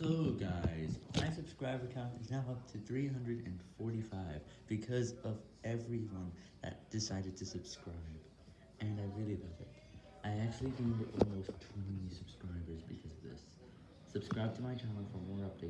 So guys, my subscriber count is now up to 345 because of everyone that decided to subscribe, and I really love it. I actually gained almost 20 subscribers because of this. Subscribe to my channel for more updates.